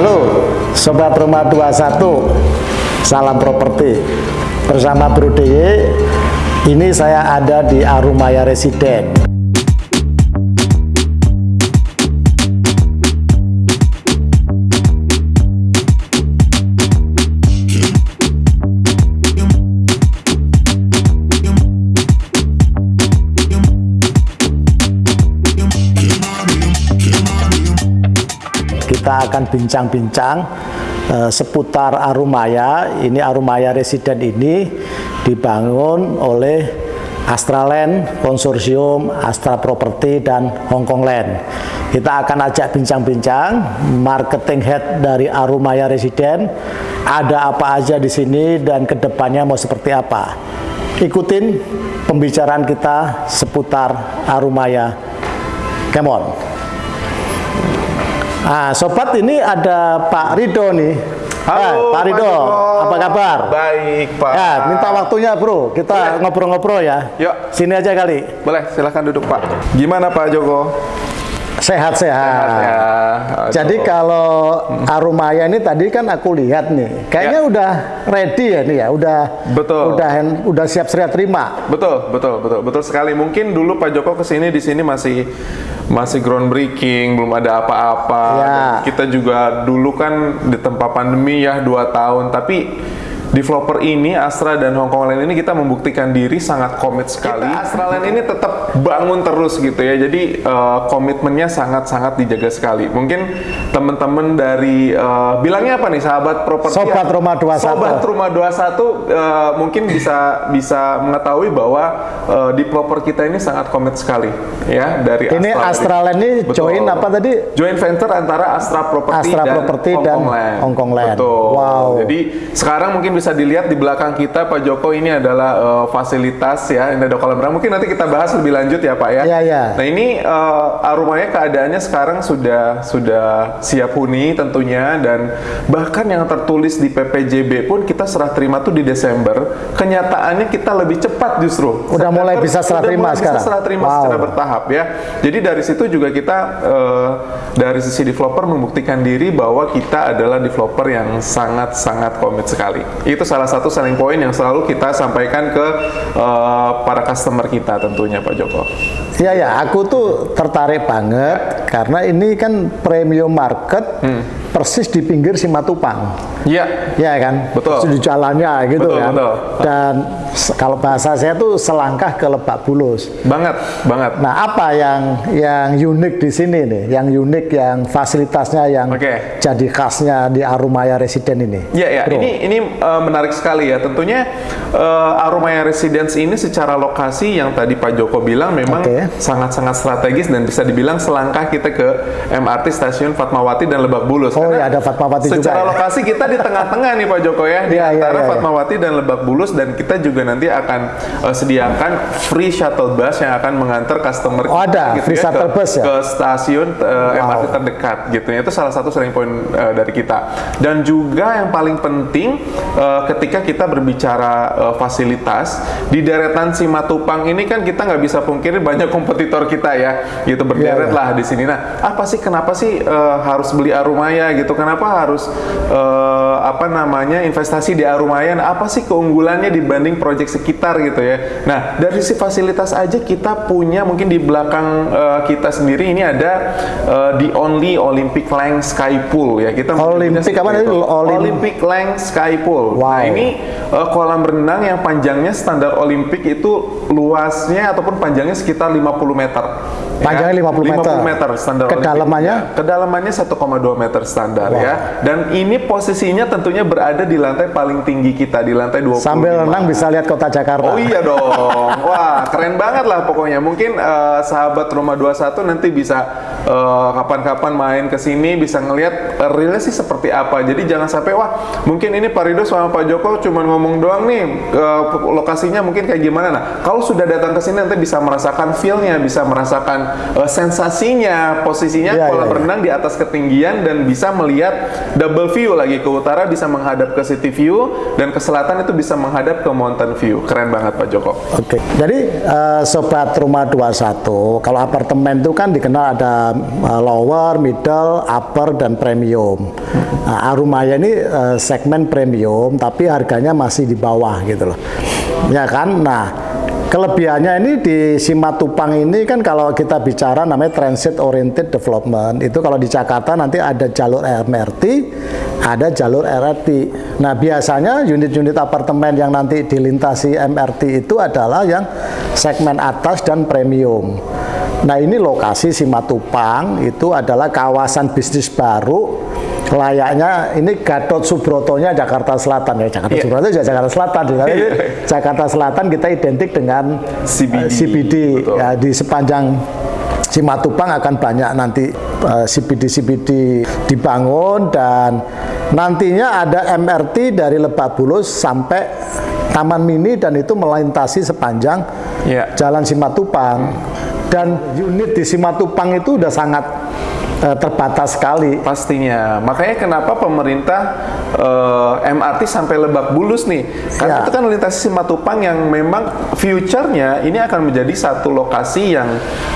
Halo Sobat Rumah 21 Salam Properti. Bersama Bro DY Ini saya ada di Arumaya Residen kita akan bincang-bincang uh, seputar Arumaya. Ini Arumaya Residen ini dibangun oleh Astraland Konsorsium, Astra Property dan Hongkong Land. Kita akan ajak bincang-bincang marketing head dari Arumaya Residen. Ada apa aja di sini dan ke depannya mau seperti apa? Ikutin pembicaraan kita seputar Arumaya. Come on. Nah, sobat ini ada Pak Rido nih. Halo, Eh, Pak Rido, Pak apa kabar? Baik, Pak. Ya, minta waktunya, Bro. Kita ngobrol-ngobrol ya. Yuk. Sini aja kali. Boleh, silahkan duduk, Pak. Gimana, Pak Joko? Sehat-sehat. Ya, Jadi kalau Arumaya ini tadi kan aku lihat nih, kayaknya Ya. udah ready ya nih ya, udah Betul. udah udah siap sedia terima. Betul, betul, betul, betul sekali. Mungkin dulu Pak Joko ke sini di sini masih masih groundbreaking, belum ada apa-apa. Ya. Dan Kita juga dulu kan di tempat pandemi ya dua tahun, tapi developer ini Astra dan Hongkong Land ini kita membuktikan diri sangat komit sekali. Kita Astra Land ini tetap bangun terus gitu ya. Jadi eh, komitmennya sangat-sangat dijaga sekali. Mungkin teman-teman dari eh, bilangnya apa nih sahabat properti Sobat Rumah 21. Sobat Rumah 21 eh, mungkin bisa bisa mengetahui bahwa eh, developer kita ini sangat komit sekali ya dari Ini Astraland ini Betul. join apa tadi? Joint venture antara Astra Property Astra dan Property Hong dan Kong Land. Hong Kong Land. Betul. Wow. Jadi sekarang mungkin bisa dilihat di belakang kita Pak Joko ini adalah eh, fasilitas ya, ini ada kolam renang. Mungkin nanti kita bahas lebih lanjut ya Pak ya. Iya, iya. Nah ini eh, Arumaya keadaannya sekarang sudah sudah siap huni tentunya dan bahkan yang tertulis di PPJB pun kita serah terima tuh di Desember. Kenyataannya kita lebih cepat justru. Udah mulai bisa serah terima sekarang? Bisa serah terima Wow. secara bertahap ya. Jadi dari situ juga kita eh, dari sisi developer membuktikan diri bahwa kita adalah developer yang sangat-sangat komit sekali. Itu salah satu selling point yang selalu kita sampaikan ke eh, para customer kita tentunya Pak Joko. Iya ya, aku tuh tertarik banget karena ini kan premium market Hmm. Persis di pinggir Simatupang. Iya. Ya kan? Betul. Persis Di jalannya gitu Betul, kan. betul. Dan kalau bahasa saya tuh selangkah ke Lebak Bulus. Banget, banget. Nah, apa yang yang unik di sini nih? Yang unik yang fasilitasnya yang Oke. jadi khasnya di Arumaya Residen ini. Ya ya, Bro. ini ini uh, menarik sekali ya. Tentunya uh, Arumaya Residence ini secara lokasi yang tadi Pak Joko bilang memang sangat-sangat strategis dan bisa dibilang selangkah kita ke MRT stasiun Fatmawati dan Lebak Bulus. Oh, Karena ya, ada Fatmawati juga Secara ya. lokasi kita di tengah-tengah nih Pak Joko ya, di Iya, iya, antara iya, iya. Fatmawati dan Lebak Bulus dan kita juga nanti akan uh, sediakan free shuttle bus yang akan mengantar customer Oh, ada, kita free ya, shuttle ke, bus ya? ke stasiun uh, Wow. MRT terdekat gitu ya. Itu salah satu selling point uh, dari kita. Dan juga yang paling penting uh, ketika kita berbicara uh, fasilitas di deretan Simatupang ini kan kita nggak bisa pungkiri banyak kompetitor kita ya, gitu berderet Iya, iya. lah di sini. Nah, apa sih kenapa sih uh, harus beli Arumaya gitu? Kenapa harus uh, apa namanya investasi di Arumaya? Nah, apa sih keunggulannya dibanding proyek sekitar gitu ya? Nah, dari sisi fasilitas aja kita punya mungkin di belakang uh, kita sendiri ini ada uh, the only Olympic Length Sky Pool ya. Kita Olympic apa tadi? itu. Olim- Olympic Length Sky Pool. Wow. Nah, ini uh, kolam renang yang panjangnya standar Olimpik itu luasnya ataupun panjangnya sekitar 50 meter. Panjangnya 50 meter. 50 meter standar Olimpik. Kedalamannya? Ya, kedalamannya 1,2 meter standar ya. Dan ini posisinya tentunya berada di lantai paling tinggi kita di lantai 25. Sambil renang bisa lihat kota Jakarta. Oh iya dong. Wah, keren banget lah pokoknya. Mungkin eh, sahabat Rumah 21 nanti bisa eh, kapan-kapan main ke sini bisa ngelihat eh, realnya sih seperti apa. Jadi jangan sampai wah, mungkin ini Pak Rido sama Pak Joko cuma ngomong doang nih uh, lokasinya mungkin kayak gimana. Nah, kalau sudah datang ke sini nanti bisa merasakan feel-nya, bisa merasakan uh, sensasinya, posisinya Iya, kolam iya, iya. renang di atas ketinggian dan bisa melihat double view lagi ke utara bisa menghadap ke city view dan ke selatan itu bisa menghadap ke mountain view. Keren banget Pak Joko. Oke, jadi eh, sobat rumah 21, kalau apartemen itu kan dikenal ada eh, lower, middle, upper dan premium. Nah, Arumaya ini eh, segmen premium tapi harganya masih di bawah gitu loh. Ya kan? Nah, Kelebihannya ini di Simatupang ini kan kalau kita bicara namanya transit oriented development itu kalau di Jakarta nanti ada jalur MRT, ada jalur LRT. Nah biasanya unit-unit apartemen yang nanti dilintasi MRT itu adalah yang segmen atas dan premium. Nah ini lokasi Simatupang itu adalah kawasan bisnis baru layaknya ini Gatot Subrotonya Jakarta Selatan ya Jakarta Iya. Subroto juga Jakarta Selatan Tapi Iya. Jakarta Selatan kita identik dengan CBD, eh, CBD. betul. Ya, di sepanjang Simatupang akan banyak nanti eh, CBD-CBD dibangun dan nantinya ada MRT dari Lebak Bulus sampai Taman Mini dan itu melintasi sepanjang Iya. Jalan Simatupang dan unit di Simatupang itu udah sangat terbatas sekali. Pastinya. Makanya kenapa pemerintah eh, MRT sampai Lebak Bulus nih? Karena Ya. itu kan lintas Simatupang yang memang future-nya ini akan menjadi satu lokasi yang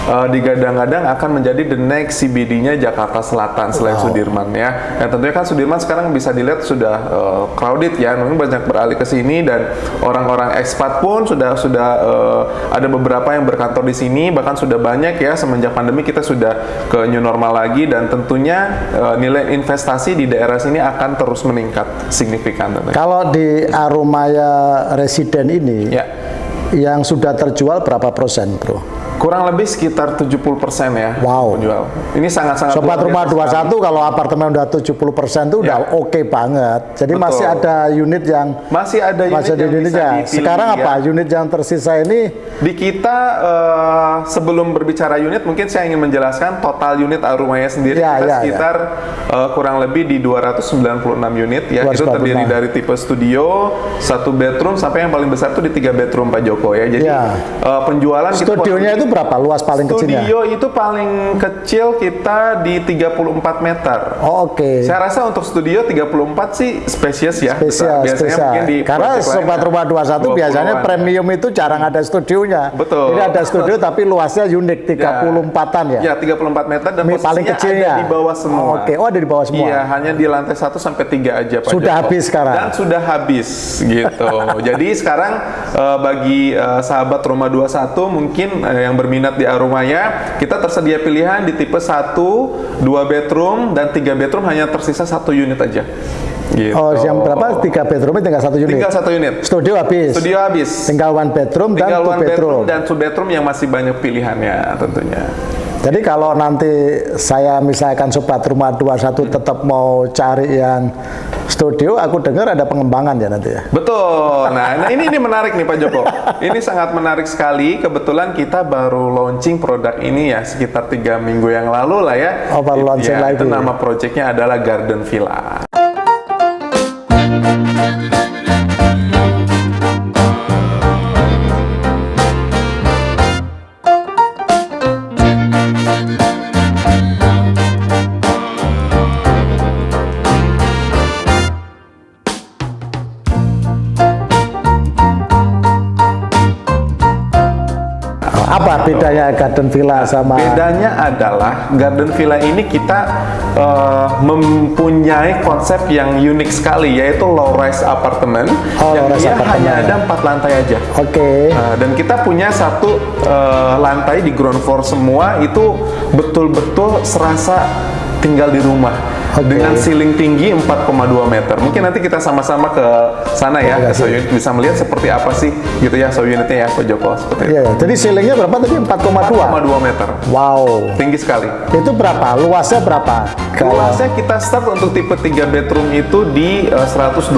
eh, digadang-gadang akan menjadi the next CBD-nya Jakarta Selatan selain Sudirman ya. Dan tentunya kan Sudirman sekarang bisa dilihat sudah eh, crowded ya, mungkin banyak beralih ke sini dan orang-orang ekspat pun sudah sudah eh, ada beberapa yang berkantor di sini bahkan sudah banyak ya semenjak pandemi kita sudah ke new normal lagi dan tentunya eh, nilai investasi di daerah sini akan terus meningkat signifikan tentunya. Kalau di Arumaya Residen ini Ya. yang sudah terjual berapa persen, Bro? Kurang lebih sekitar 70% ya Wow. penjual. Ini sangat-sangat Sobat rumah biasa sekali. 21 kalau apartemen udah 70% itu udah Ya. oke banget. Jadi Betul. masih ada unit yang Masih ada unit masih ada yang unit bisa ya. dipilih, Sekarang ya. apa? Unit yang tersisa ini Di kita eh, sebelum berbicara unit mungkin saya ingin menjelaskan total unit Arumaya sendiri Ya, kita ya, sekitar eh, kurang lebih di 296 unit ya. Itu 296. terdiri dari tipe studio, satu bedroom sampai yang paling besar itu di tiga bedroom Pak Joko ya. Jadi Ya. eh, penjualan studionya itu berapa luas paling kecilnya? Studio itu paling kecil kita di 34 meter. Oh, oke. Saya rasa untuk studio 34 sih spesies ya. Spesial, Biasanya spesial. mungkin di Karena sobat ya, rumah 21 biasanya 20-an. premium itu jarang ada studionya. Betul. Jadi ada studio tapi luasnya unik 34-an ya. Ya, 34 meter dan Ini paling kecilnya. ada di bawah semua. Oh, Oke, oh ada di bawah semua. Iya, hanya di lantai 1 sampai 3 aja Pak Sudah Joko. habis sekarang. Dan sudah habis gitu. Jadi sekarang eh, bagi eh, sahabat Rumah 21 mungkin eh, yang berminat di Arumaya, kita tersedia pilihan di tipe 1, 2 bedroom dan 3 bedroom hanya tersisa satu unit aja. Gitu. Oh, yang berapa? Tiga bedroom tinggal satu unit. Tinggal satu unit. Studio habis. Studio habis. Tinggal one bedroom dan Tinggal two one bedroom. bedroom dan two bedroom yang masih banyak pilihannya tentunya. Jadi kalau nanti saya misalkan sobat rumah 21 tetap mau cari yang studio, aku dengar ada pengembangan ya nanti ya. Betul. Nah, nah ini ini menarik nih Pak Joko. Ini sangat menarik sekali. Kebetulan kita baru launching produk ini ya sekitar tiga minggu yang lalu lah ya. Oh, baru launching Ya, lagi. Itu nama projectnya adalah Garden Villa. Bedanya Garden Villa sama Bedanya adalah Garden Villa ini kita eh, mempunyai konsep yang unik sekali yaitu low rise apartment Oh, yang low-rise dia apartemen. hanya ada empat lantai aja. Oke. Nah, dan kita punya satu eh, lantai di ground floor semua itu betul-betul serasa tinggal di rumah Oke. dengan ceiling tinggi 4,2 meter. Mungkin nanti kita sama-sama ke sana ya, ke Oke, show unit bisa melihat seperti apa sih gitu ya show unitnya ya Pak Joko seperti itu. Iya, jadi ceilingnya berapa tadi? 4,2. 4,2 meter. Wow. Tinggi sekali. Itu berapa? Luasnya berapa? Luasnya kita start untuk tipe 3 bedroom itu di eh, 127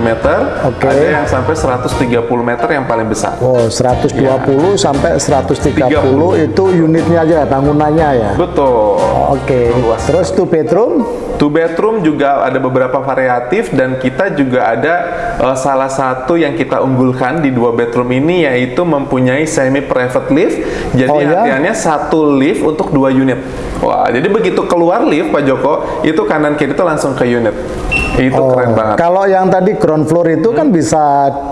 meter. Oke. Ada yang sampai 130 meter yang paling besar. Oh, 120 Iya. sampai 130 30. itu unitnya aja, bangunannya ya. Betul. Oke. Luas. Terus two bedroom Two bedroom juga ada beberapa variatif dan kita juga ada uh, salah satu yang kita unggulkan di dua bedroom ini yaitu mempunyai semi private lift. Jadi Oh, ya? artiannya satu lift untuk dua unit. Wah, jadi begitu keluar lift Pak Joko, itu kanan kiri itu langsung ke unit. Itu Oh, keren banget. Kalau yang tadi ground floor itu kan bisa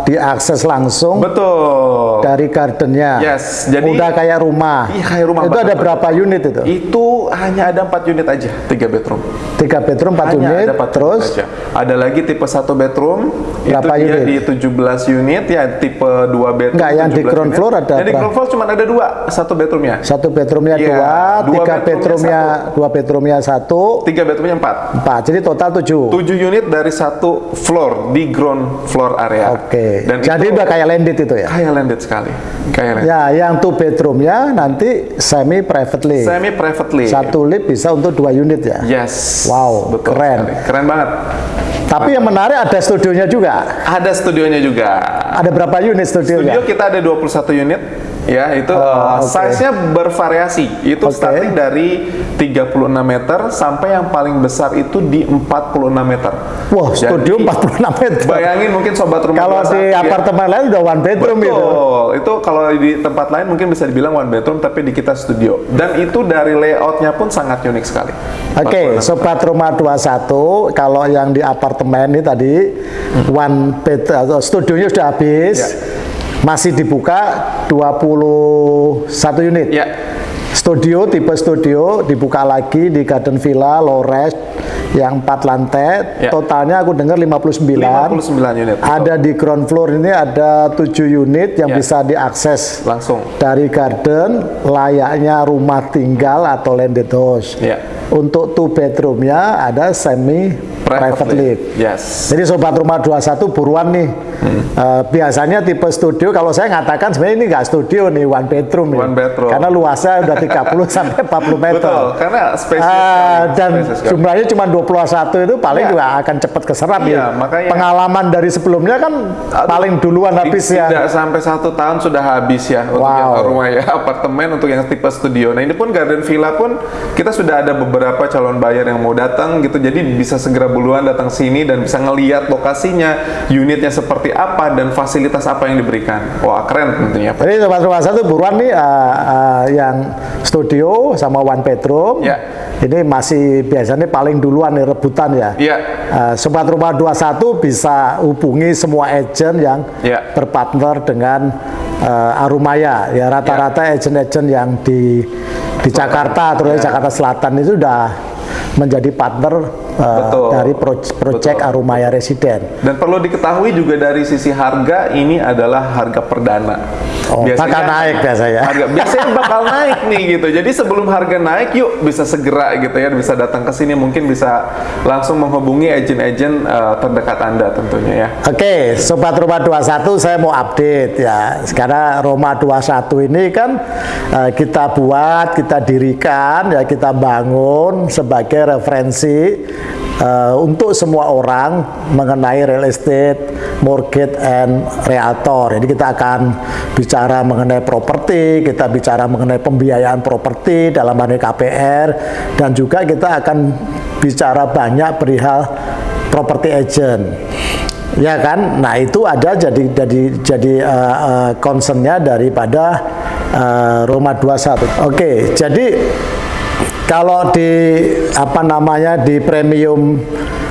diakses langsung Betul. dari gardennya. Yes, jadi- udah kayak rumah. Iya, kayak rumah Itu banget, ada berapa unit itu? Itu hanya ada 4 unit aja, 3 bedroom. Tiga bedroom, empat unit. ada 4 Terus unit aja. Ada lagi tipe 1 bedroom, Berapa itu unit? di 17 unit ya, tipe 2 bedroom. Enggak, yang di 17 ground unit. floor ada Yang di berapa? ground floor cuma ada dua, satu bedroomnya. satu bedroomnya Iya, dua, dua tiga bedroomnya bedroomnya dua bedroomnya satu, Tiga bedroomnya 4. empat. Jadi total tujuh. 7 unit dari satu floor di ground floor area. Oke. Dan Jadi itu udah kayak landed itu ya? kayak landed sekali. Kayak landed. Ya, yang two bedroomnya nanti semi privately. Semi privately. Satu lift bisa untuk dua unit ya. Yes. Wow, keren. sekali. Keren banget. Tapi yang menarik ada studionya juga. Ada studionya juga. Ada berapa unit studionya? Studio kita ada 21 unit. Ya, itu uh, oke. size-nya bervariasi. Itu Oke. starting dari 36 meter sampai yang paling besar itu di 46 meter. Wah, Jadi, studio 46 meter. Bayangin mungkin sobat rumah Kalau 21 di ya. apartemen lain udah one bedroom Betul. itu. Itu kalau di tempat lain mungkin bisa dibilang one bedroom, tapi di kita studio. Dan itu dari layoutnya pun sangat unik sekali. Oke, sobat rumah 21, kalau yang di apartemen ini tadi one bed atau studionya sudah habis. Ya. Masih dibuka 21 unit. Ya. Studio tipe studio dibuka lagi di Garden Villa Lores yang 4 lantai. Ya. Totalnya aku dengar 59. 59 unit. betul. Ada di ground floor ini ada 7 unit yang Ya. bisa diakses langsung. dari garden layaknya rumah tinggal atau landed house. Ya. Untuk two bedroomnya ada semi private, lift. Yes. Jadi sobat rumah 21 buruan nih. Hmm. Eh, biasanya tipe studio kalau saya ngatakan sebenarnya ini nggak studio nih one bedroom. One bedroom. Karena luasnya udah 30 sampai 40 meter. Betul, karena space Ah, dan jumlahnya cuma 21 itu paling Iya. juga akan cepat keserap Iya, ya. makanya- Pengalaman dari sebelumnya kan paling duluan habis ya. Tidak sampai satu tahun sudah habis ya untuk Wow. yang rumah ya apartemen untuk yang tipe studio. Nah ini pun garden villa pun kita sudah ada beberapa calon buyer yang mau datang gitu. Jadi bisa segera buluan datang sini dan bisa ngeliat lokasinya, unitnya seperti apa dan fasilitas apa yang diberikan. Wah keren tentunya. Pak. Jadi sobat rumah satu buruan nih uh, uh, yang studio sama one bedroom. Ya. Ini masih biasanya paling duluan nih rebutan ya. Iya. Uh, sobat rumah 21 bisa hubungi semua agent yang Ya. berpartner dengan uh, Arumaya. Ya rata-rata agent-agent yang di di Jakarta terus Ya. Jakarta Selatan itu sudah menjadi partner uh, Betul. dari pro- Betul. Arumaya Residen. Dan perlu diketahui juga dari sisi harga ini adalah harga perdana. Oh, bakal naik biasanya. Harga biasanya bakal naik nih gitu. Jadi sebelum harga naik, yuk bisa segera gitu ya, bisa datang ke sini mungkin bisa langsung menghubungi agen-agen eh, terdekat Anda tentunya ya. Oke, Sobat Roma 21 saya mau update ya. Sekarang Roma 21 ini kan eh, kita buat, kita dirikan, ya kita bangun sebagai referensi eh, untuk semua orang mengenai real estate, mortgage and realtor. Jadi kita akan bicara mengenai properti, kita bicara mengenai pembiayaan properti dalam hal KPR dan juga kita akan bicara banyak perihal property agent. Ya kan, nah itu ada jadi jadi jadi uh, uh, concernnya daripada uh, Roma 21. Oke, jadi kalau di apa namanya di premium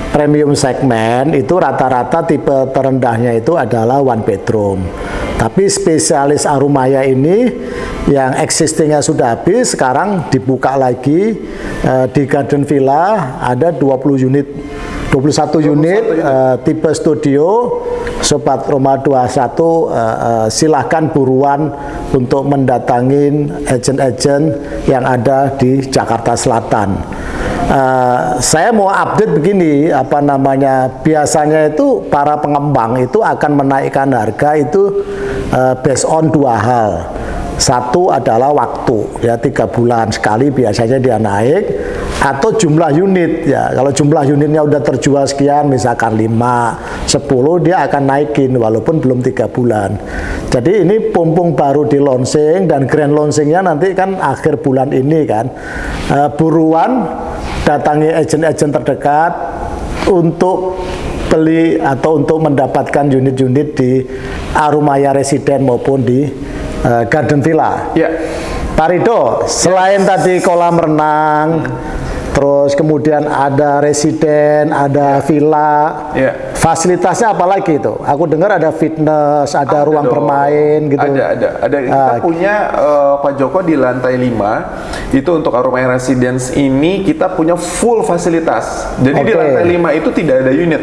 premium segmen itu rata-rata tipe terendahnya itu adalah one bedroom. Tapi spesialis Arumaya ini yang existingnya sudah habis, sekarang dibuka lagi eh, di Garden Villa ada 20 unit 21 unit eh, tipe studio Sobat Roma 21 eh, eh, silahkan buruan untuk mendatangin agen-agen yang ada di Jakarta Selatan. Eh, saya mau update begini, apa namanya? Biasanya itu para pengembang itu akan menaikkan harga itu eh, based on dua hal. Satu adalah waktu, ya tiga bulan sekali biasanya dia naik. Atau jumlah unit ya. Kalau jumlah unitnya udah terjual sekian, misalkan 5, 10, dia akan naikin walaupun belum tiga bulan. Jadi ini pumpung baru di launching dan grand launchingnya nanti kan akhir bulan ini kan. Uh, buruan datangi agen-agen terdekat untuk beli atau untuk mendapatkan unit-unit di Arumaya Residen maupun di uh, Garden Villa. Ya. Pak Rido, selain tadi kolam renang, terus kemudian ada residen, ada villa, Ya. Fasilitasnya apa lagi itu? Aku dengar ada fitness, ada, ruang dong. bermain gitu. Ada, ada. Ada kita Ah. punya eh, Pak Joko di lantai 5 itu untuk Aroma Residence ini kita punya full fasilitas. Jadi di Oke. lantai 5 itu tidak ada unit.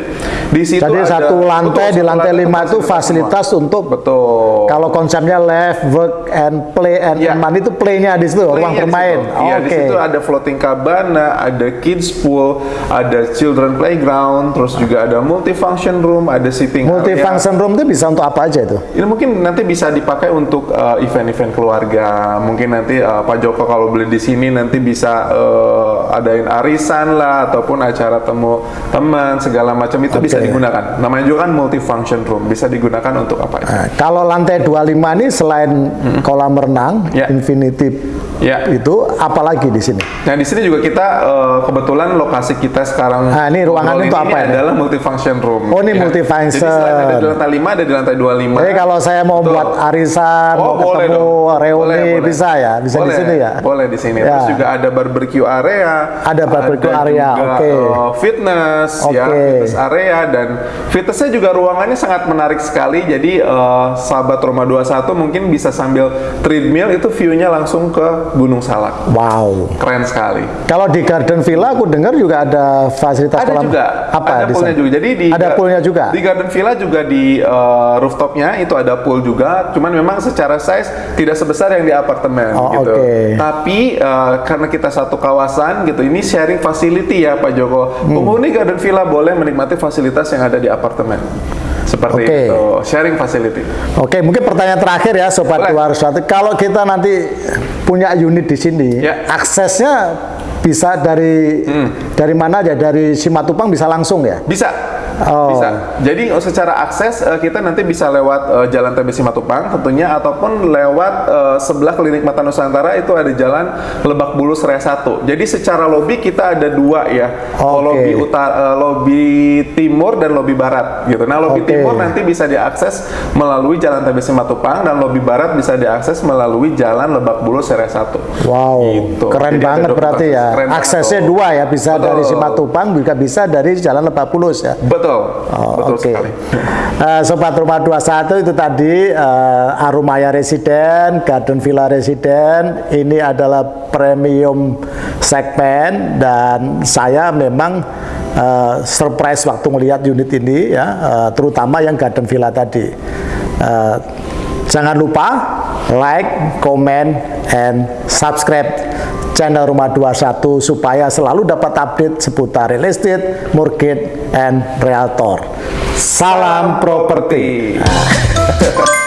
Di situ Jadi ada- satu lantai betul, di lantai lima itu semua. fasilitas untuk betul. kalau konsepnya live, work and play and Ya. money itu playnya di situ, ruang di bermain. Iya, di Oke. situ ada floating cabana, ada kids pool, ada children playground, terus juga ada multifunction room, ada sitting area. Multifunction room itu bisa untuk apa aja itu? Ini mungkin nanti bisa dipakai untuk uh, event-event keluarga. Mungkin nanti uh, Pak Joko kalau beli di sini nanti bisa uh, adain arisan lah ataupun acara temu teman segala macam itu bisa Oke. digunakan. Namanya juga kan multifunction room, bisa digunakan untuk apa aja. Nah, kalau lantai 25 ini selain kolam renang, Ya. infinity Ya. itu apalagi di sini? Nah di sini juga kita uh, kebetulan lokasi kita sekarang Ah, ini ruangan itu apa ini? adalah multifunction room. Oh, ini Ya. multifunction. Jadi selain ada di lantai 5 ada di lantai 25. Jadi kalau saya mau Betul. buat arisan, Oh, mau boleh ketemu dong. reuni Boleh, boleh. bisa ya, bisa di Boleh, sini ya. Boleh di sini. Ya. Terus juga ada barbecue area. Ada barbecue area, juga, oke. uh, fitness, ya, Oke. fitness area dan fitnessnya juga ruangannya sangat menarik sekali. Jadi uh, sahabat Roma 21 mungkin bisa sambil treadmill itu view-nya langsung ke Gunung Salak. Wow. Keren sekali. Kalau di Garden Villa aku dengar juga ada fasilitas Ada kolam juga, apa ada poolnya juga. Jadi di ada poolnya juga. Di Garden Villa juga di uh, rooftopnya itu ada pool juga. Cuman memang secara size tidak sebesar yang di apartemen Oh, gitu. oke. Tapi uh, karena kita satu kawasan gitu, ini sharing facility ya Pak Joko. Hmm. Penghuni Garden Villa boleh menikmati fasilitas yang ada di apartemen. Seperti Oke. itu, sharing facility. Oke, mungkin pertanyaan terakhir ya Sobat Boleh. 201. Kalau kita nanti punya unit di sini, Ya. aksesnya bisa dari Hmm. dari mana aja? Dari Simatupang bisa langsung ya? Bisa. Oh. Bisa. Jadi uh, secara akses uh, kita nanti bisa lewat uh, Jalan TBC Matupang tentunya ataupun lewat uh, sebelah Klinik Mata Nusantara itu ada Jalan Lebak Bulus Raya 1. Jadi secara lobi kita ada dua ya. Oke. Lobi utara, uh, lobi timur dan lobi barat gitu. Nah, lobi Oke. timur nanti bisa diakses melalui Jalan TBC Matupang dan lobi barat bisa diakses melalui Jalan Lebak Bulus Raya 1. Wow, Gitu. keren Jadi banget berarti ya. Keren Aksesnya tuh. dua ya, bisa Betul. dari Simatupang, juga bisa dari Jalan Lebak Bulus ya. Betul. Oh, Betul oke. sekali. Eh, Sobat Rumah 21 itu tadi eh, Arumaya Residen, Garden Villa Residen. Ini adalah premium segmen dan saya memang eh, surprise waktu melihat unit ini ya, eh, terutama yang Garden Villa tadi. Eh, jangan lupa like, comment, and subscribe channel Rumah 21 supaya selalu dapat update seputar real estate, mortgage, and realtor. Salam properti.